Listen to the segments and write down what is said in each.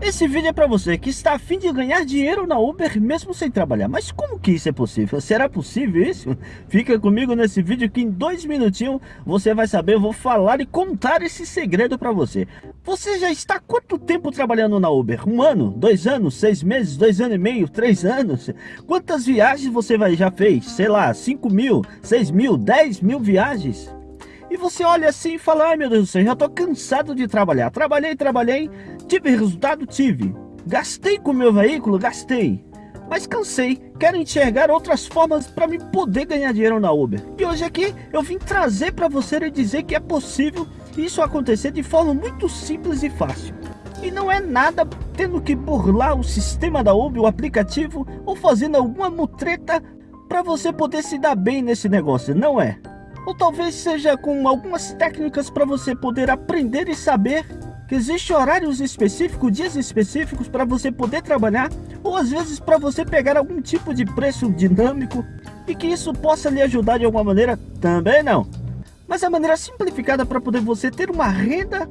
Esse vídeo é para você que está a fim de ganhar dinheiro na Uber mesmo sem trabalhar. Mas como que isso é possível? Será possível isso? Fica comigo nesse vídeo que em dois minutinhos você vai saber, eu vou falar e contar esse segredo para você. Você já está quanto tempo trabalhando na Uber? Um ano? Dois anos? Seis meses? Dois anos e meio? Três anos? Quantas viagens você já fez? Sei lá, cinco mil? Seis mil? Dez mil viagens? E você olha assim e fala, ai meu Deus do céu, já tô cansado de trabalhar. Trabalhei, trabalhei, tive resultado, tive. Gastei com meu veículo, gastei. Mas cansei, quero enxergar outras formas para me poder ganhar dinheiro na Uber. E hoje aqui eu vim trazer para você e dizer que é possível isso acontecer de forma muito simples e fácil. E não é nada tendo que burlar o sistema da Uber, o aplicativo, ou fazendo alguma mutreta para você poder se dar bem nesse negócio, não é? Ou talvez seja com algumas técnicas para você poder aprender e saber que existe horários específicos, dias específicos para você poder trabalhar, ou às vezes para você pegar algum tipo de preço dinâmico e que isso possa lhe ajudar de alguma maneira, também não. Mas a maneira simplificada para poder você ter uma renda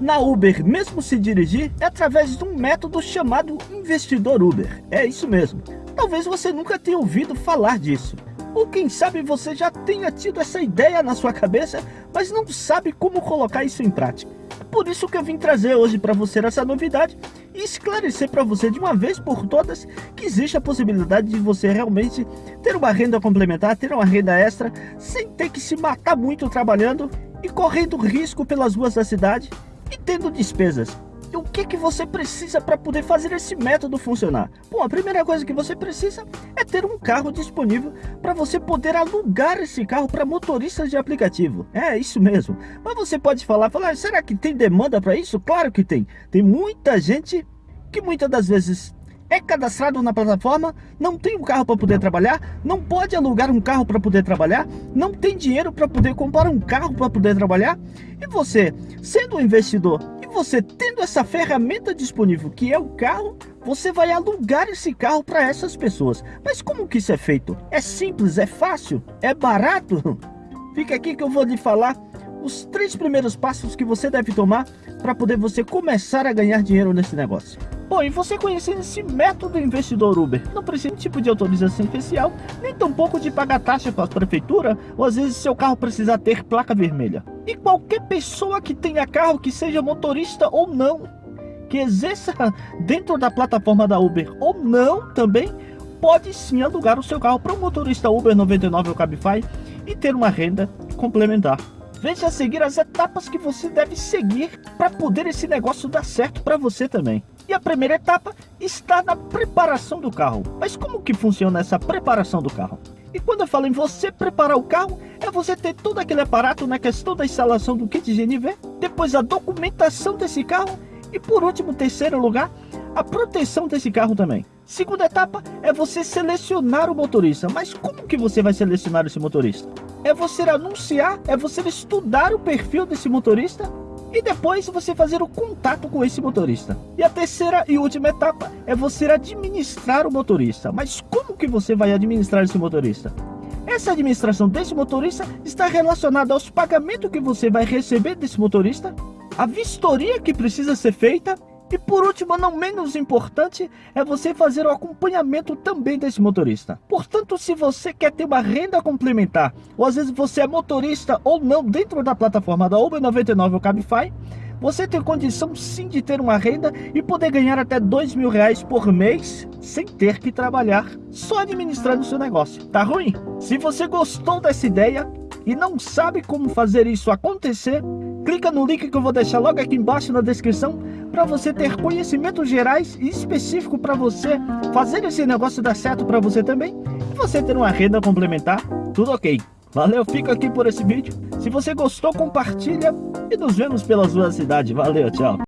na Uber, mesmo se dirigir, é através de um método chamado investidor Uber. É isso mesmo. Talvez você nunca tenha ouvido falar disso. Ou quem sabe você já tenha tido essa ideia na sua cabeça, mas não sabe como colocar isso em prática. É por isso que eu vim trazer hoje para você essa novidade e esclarecer para você de uma vez por todas que existe a possibilidade de você realmente ter uma renda complementar, ter uma renda extra, sem ter que se matar muito trabalhando e correndo risco pelas ruas da cidade e tendo despesas que, que você precisa para poder fazer esse método funcionar? Bom, a primeira coisa que você precisa é ter um carro disponível para você poder alugar esse carro para motoristas de aplicativo. É isso mesmo. Mas você pode falar, falar, será que tem demanda para isso? Claro que tem. Tem muita gente que muitas das vezes é cadastrado na plataforma, não tem um carro para poder trabalhar, não pode alugar um carro para poder trabalhar, não tem dinheiro para poder comprar um carro para poder trabalhar, e você, sendo um investidor você tendo essa ferramenta disponível, que é o carro, você vai alugar esse carro para essas pessoas. Mas como que isso é feito? É simples, é fácil, é barato? Fica aqui que eu vou lhe falar os três primeiros passos que você deve tomar para poder você começar a ganhar dinheiro nesse negócio. Bom, e você conhecendo esse método investidor Uber, não precisa de tipo de autorização especial, nem tampouco de pagar taxa para a prefeitura, ou às vezes seu carro precisa ter placa vermelha. E qualquer pessoa que tenha carro, que seja motorista ou não, que exerça dentro da plataforma da Uber ou não também, pode sim alugar o seu carro para um motorista Uber 99 ou Cabify e ter uma renda complementar. Veja a seguir as etapas que você deve seguir para poder esse negócio dar certo para você também. E a primeira etapa está na preparação do carro. Mas como que funciona essa preparação do carro? E quando eu falo em você preparar o carro, é você ter todo aquele aparato na questão da instalação do kit GNV, depois a documentação desse carro e por último, terceiro lugar, a proteção desse carro também. Segunda etapa é você selecionar o motorista. Mas como que você vai selecionar esse motorista? É você anunciar, é você estudar o perfil desse motorista e depois você fazer o contato com esse motorista. E a terceira e última etapa é você administrar o motorista. Mas como que você vai administrar esse motorista? Essa administração desse motorista está relacionada aos pagamentos que você vai receber desse motorista, a vistoria que precisa ser feita e por último, não menos importante, é você fazer o acompanhamento também desse motorista. Portanto, se você quer ter uma renda complementar, ou às vezes você é motorista ou não dentro da plataforma da Uber 99 ou Cabify, você tem condição sim de ter uma renda e poder ganhar até dois mil reais por mês sem ter que trabalhar, só administrando seu negócio. Tá ruim? Se você gostou dessa ideia e não sabe como fazer isso acontecer, clica no link que eu vou deixar logo aqui embaixo na descrição para você ter conhecimentos gerais e específico para você fazer esse negócio dar certo para você também e você ter uma renda complementar, tudo ok. Valeu, fica aqui por esse vídeo. Se você gostou, compartilha e nos vemos pelas ruas da cidade. Valeu, tchau.